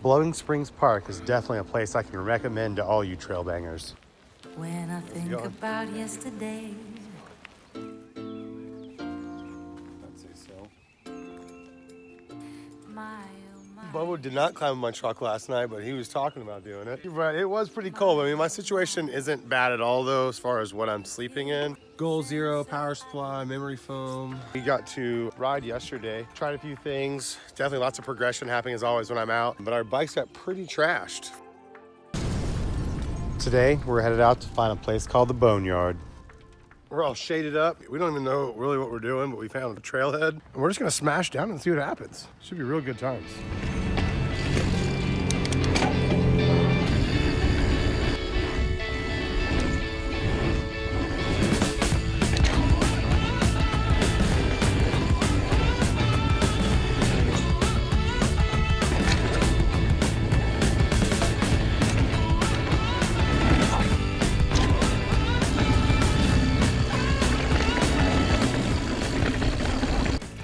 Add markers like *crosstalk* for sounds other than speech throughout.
Blowing Springs Park is definitely a place I can recommend to all you trail bangers. When I think about yesterday, did not climb my truck last night, but he was talking about doing it. You're it was pretty cold. I mean, my situation isn't bad at all, though, as far as what I'm sleeping in. Goal Zero, power supply, memory foam. We got to ride yesterday, tried a few things. Definitely lots of progression happening as always when I'm out, but our bikes got pretty trashed. Today, we're headed out to find a place called the Boneyard. We're all shaded up. We don't even know really what we're doing, but we found a trailhead. And we're just gonna smash down and see what happens. Should be real good times.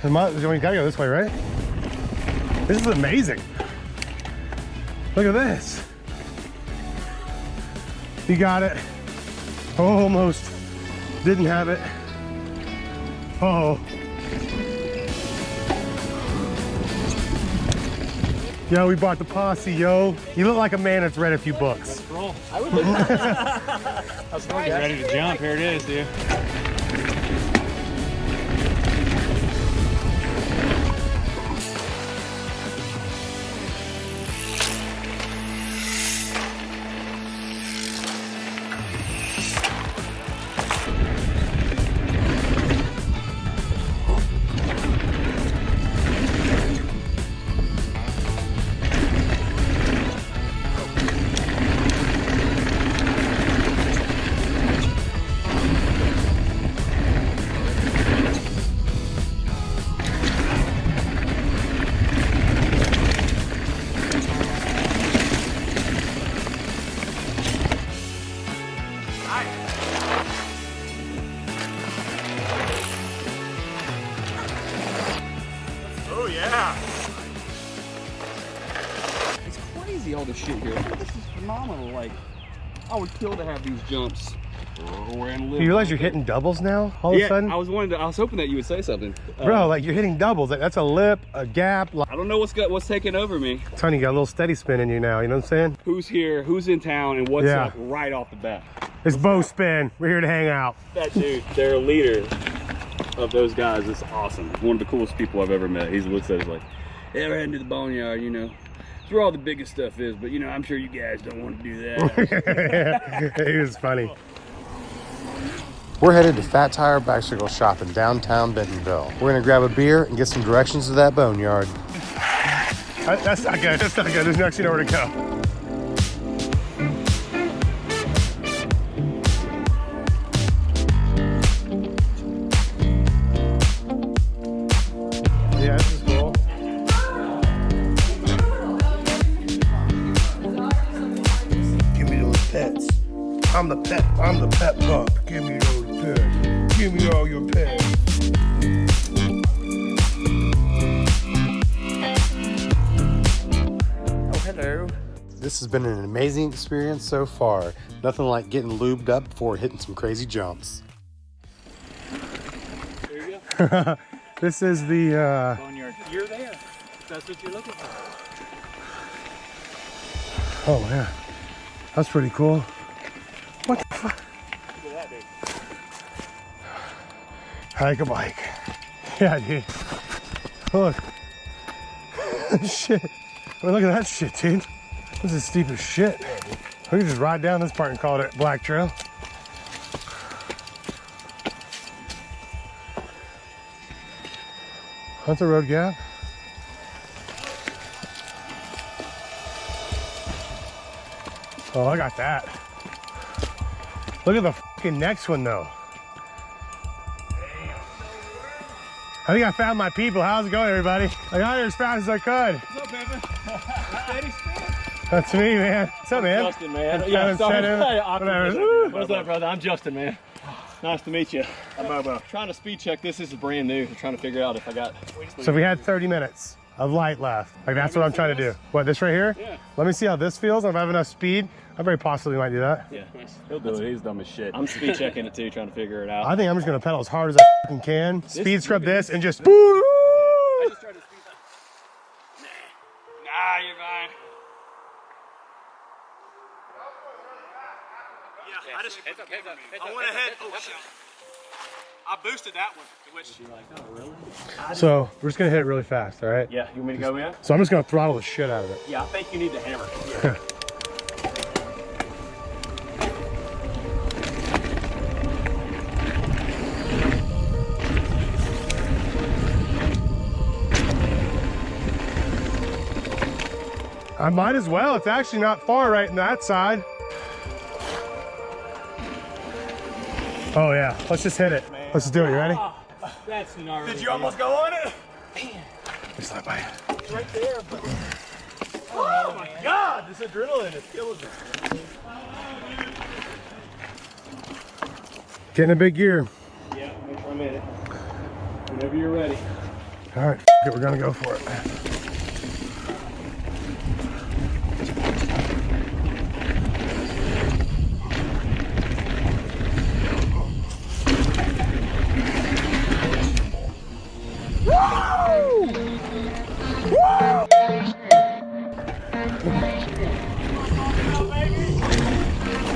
We gotta go this way, right? This is amazing. Look at this. You got it. Almost didn't have it. Oh. Yo, we bought the posse, yo. You look like a man that's read a few books. Roll. I would *laughs* *laughs* Ready to jump. Here it is, dude. Oh, yeah. It's crazy all the shit here. This is phenomenal. Like, I would kill to have these jumps. Or, or You realize you're hitting doubles now, all of a sudden? I was wanting to, I was hoping that you would say something. Uh, Bro, like you're hitting doubles. Like, That's a lip, a gap. Like, I don't know what's got what's taking over me. Tony, you got a little steady spin in you now, you know what I'm saying? Who's here? Who's in town? And what's Yeah. up right off the bat? It's bow spin. We're here to hang out. That dude, they're a leader of those guys. It's awesome. One of the coolest people I've ever met. He's looks at us like, yeah, we're heading to the boneyard, you know. It's where all the biggest stuff is, but you know, I'm sure you guys don't want to do that. *laughs* it was funny. We're headed to Phat Tire Bicycle Shop in downtown Bentonville. We're gonna grab a beer and get some directions to that boneyard. That's not good. That's not good. There's actually nowhere to go. I'm the pet. I'm the pet pup. Give me those pets. Give me all your pets. oh, hello. This has been an amazing experience so far. Nothing like getting lubed up before hitting some crazy jumps. There you go. This is the uh, Boneyard. You're there. That's what you're looking for. Oh yeah, that's pretty cool. What the fuck? Look at that, dude. Hike a bike. Yeah, dude. Look. *laughs* shit. Well, look at that shit, dude. This is steep as shit. We can just ride down this part and call it Black Trail. That's a road gap. Oh, I got that. Look at the fucking next one though. I think I found my people. How's it going, everybody? I got here as fast as I could. What's up, Evan? Steady spin. That's me, man. What's up, man? Justin, man. Haven't Yeah, said sorry. it. Hey, awkward. Whatever. What's up, brother? I'm Justin, man. Nice to meet you. I'm Bobo. Trying to speed check this. This is brand new. I'm trying to figure out if I got. So we had 30 minutes. Of light left. Like that's what I'm trying to do. What, this right here? Yeah. Let me see how this feels. If I have enough speed, I very possibly might do that. Yeah. He'll do it. He's dumb as shit. I'm speed checking it too, trying to figure it out. I think I'm just gonna pedal as hard as I fucking can. Speed scrub this and just. Woo! just tried to speed up. Nah, you're fine. Yeah, I just I went ahead. Oh shit! I boosted that one, which. Oh, so we're just gonna hit it really fast, all right? Yeah, you want me to go in? So I'm just gonna throttle the shit out of it. Yeah, I think you need the hammer. Yeah. *laughs* I might as well. It's actually not far right in that side. Oh yeah, let's just hit it. Let's do it. You ready? That's gnarly. Did you almost go on it? Just like my. Right there. But... Oh my god, this adrenaline is killing me. Getting a big gear. Yeah, wait for a minute. Whenever you're ready. All right, f- it, we're gonna go for it.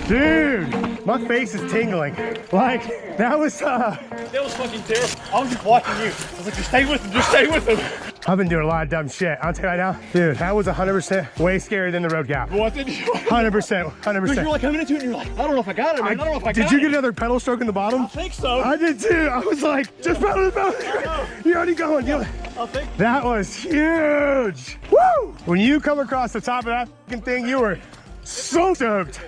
Dude, my face is tingling. Like, that was, uh, That was fucking terrible. I was just watching you. I was like, just stay with him, just stay with him. I've been doing a lot of dumb shit. I'll tell you right now. Dude, that was 100% way scarier than the road gap. What did you? 100%, 100%. You're like coming into it and you're like, I don't know if I got it, man. I, don't know if I got it. Did you get another pedal stroke in the bottom? I think so. I did too. I was like, just pedal, the pedal. You're already going. You're- I think. That was huge. Woo! When you come across the top of that fucking thing, you were so stoked.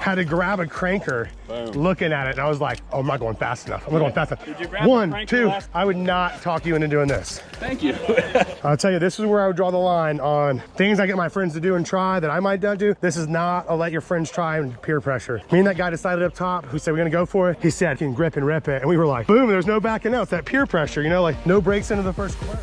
Had to grab a cranker looking at it, and I was like, oh, I'm not going fast enough. I'm not going fast enough. you grab the One, two. I would not talk you into doing this. Thank you. *laughs* I'll tell you, this is where I would draw the line on things I get my friends to do and try that I might not do. This is not a let your friends try and peer pressure. Me and that guy decided up top who said we're gonna go for it. He said, you can grip and rip it. And we were like, boom, there's no backing out. It's that peer pressure, you know, like no brakes into the first corner.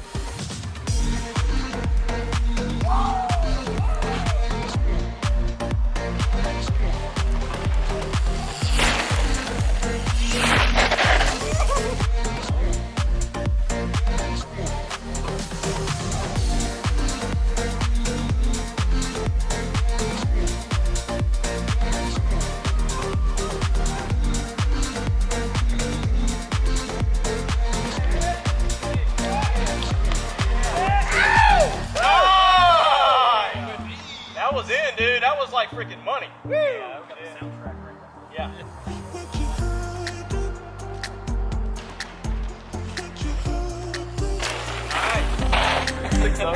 Freaking money. Yeah, we got the soundtrack right there. Yeah.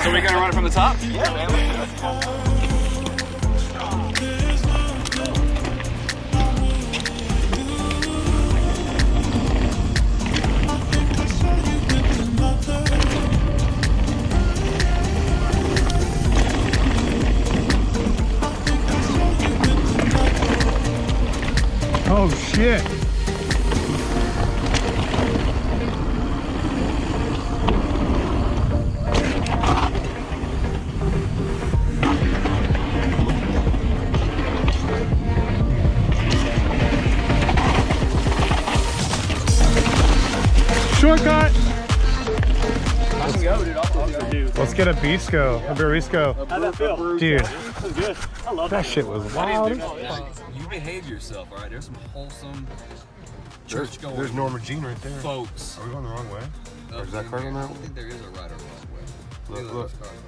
So we're gonna run it from the top? Yeah, man. Shortcut. I can go, dude. I'll go. Let's get a Bisco, a Barisco. how'd that feel? Dude, This is good. I love that shit was wild. You behave yourself, all right? There's some wholesome church going there's Norma Jean right there. folks. Are we going the wrong way? Or is that card on that I don't think there is a right or wrong way. Look, look. of those cards.